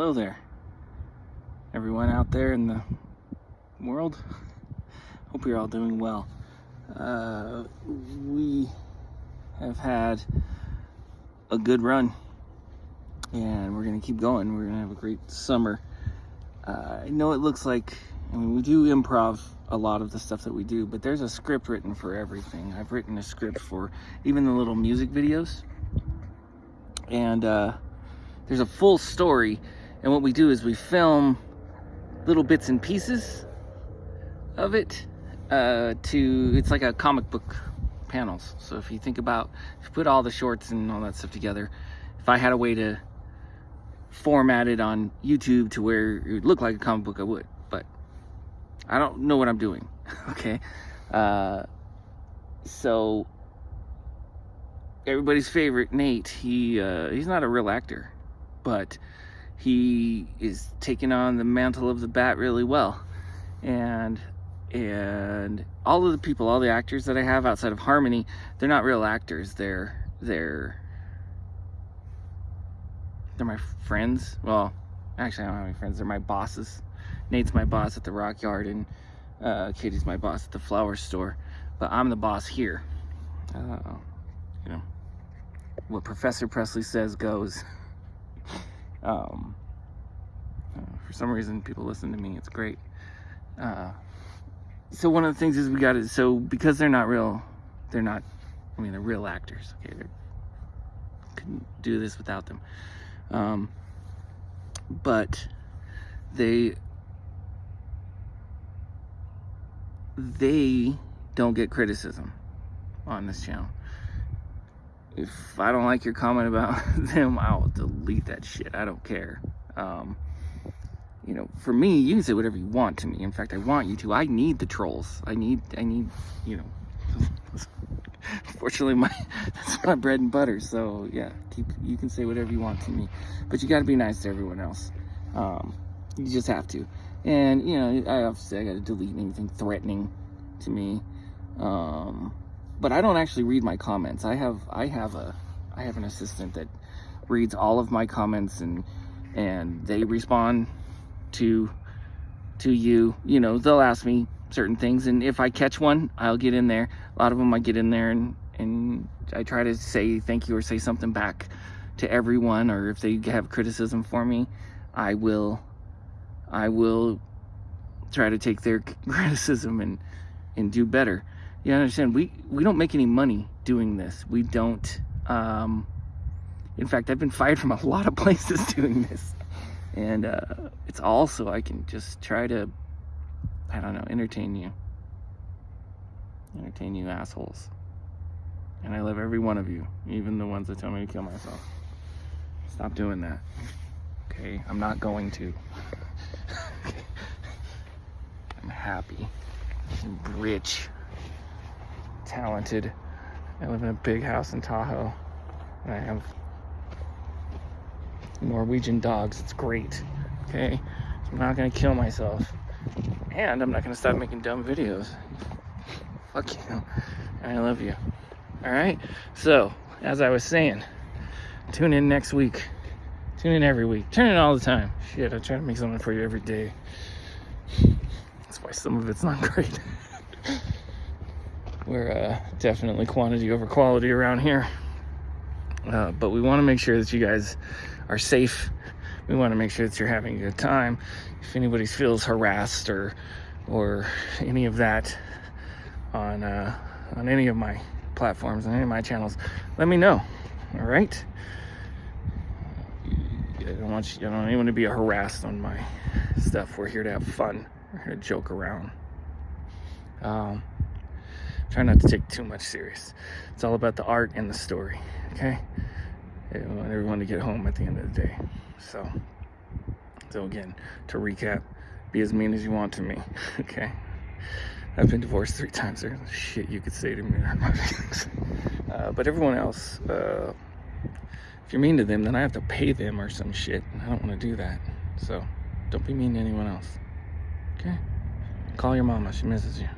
Hello there, everyone out there in the world. Hope you're all doing well. Uh, we have had a good run and we're going to keep going. We're to have a great summer. Uh, I know it looks like, I mean, we do improv a lot of the stuff that we do, but there's a script written for everything. I've written a script for even the little music videos. And uh, there's a full story and what we do is we film little bits and pieces of it uh, to, it's like a comic book panels. So if you think about, if you put all the shorts and all that stuff together, if I had a way to format it on YouTube to where it would look like a comic book, I would. But I don't know what I'm doing, okay? Uh, so everybody's favorite, Nate, he uh, he's not a real actor, but he is taking on the mantle of the bat really well. And and all of the people all the actors that i have outside of harmony they're not real actors. They're they're they're my friends. Well actually i don't have any friends. They're my bosses. Nate's my boss at the rock yard and uh, katie's my boss at the flower store. But i'm the boss here. Uh, you know what professor presley says goes Um, uh, for some reason, people listen to me. It's great. Uh, so one of the things is we got to, so because they're not real, they're not, I mean, they're real actors. Okay, they couldn't do this without them. Um, but they, they don't get criticism on this channel if I don't like your comment about them, I'll delete that shit. I don't care. Um, you know, for me, you can say whatever you want to me. In fact, I want you to. I need the trolls. I need, I need, you know. Fortunately, my that's my bread and butter. So yeah, keep you can say whatever you want to me, but you got to be nice to everyone else. Um, you just have to. And you know, I obviously I got to delete anything threatening to me. Um, but I don't actually read my comments. I have I have a I have an assistant that reads all of my comments and and they respond to to you. You know, they'll ask me certain things and if I catch one, I'll get in there. A lot of them I get in there and and I try to say thank you or say something back to everyone or if they have criticism for me, I will I will try to take their criticism and and do better you understand? We we don't make any money doing this. We don't um, in fact i've been fired from a lot of places doing this. And uh, it's also i can just try to i don't know entertain you. Entertain you assholes. And i love every one of you even the ones that tell me to kill myself. Stop doing that. Okay? I'm not going to. I'm happy. I'm rich talented. I live in a big house in Tahoe. And I have Norwegian dogs. It's great. Okay? So I'm not gonna kill myself. And I'm not gonna stop making dumb videos. Fuck you. I love you. Alright? So, as I was saying, tune in next week. Tune in every week. Tune in all the time. Shit, I try to make something for you every day. That's why some of it's not great. We're uh, definitely quantity over quality around here. Uh, but we want to make sure that you guys are safe. We want to make sure that you're having a good time. If anybody feels harassed or or any of that on uh, on any of my platforms on any of my channels, let me know. All right. I don't want you, I don't want to be harassed on my stuff. We're here to have fun. We're here to joke around. Um, try not to take too much serious. It's all about the art and the story, okay? I want everyone to get home at the end of the day. So, so again, to recap, be as mean as you want to me, okay? I've been divorced three times. There's shit you could say to me. uh, but everyone else, uh, if you're mean to them, then I have to pay them or some shit. I don't want to do that. So, don't be mean to anyone else. Okay? Call your mama. She misses you.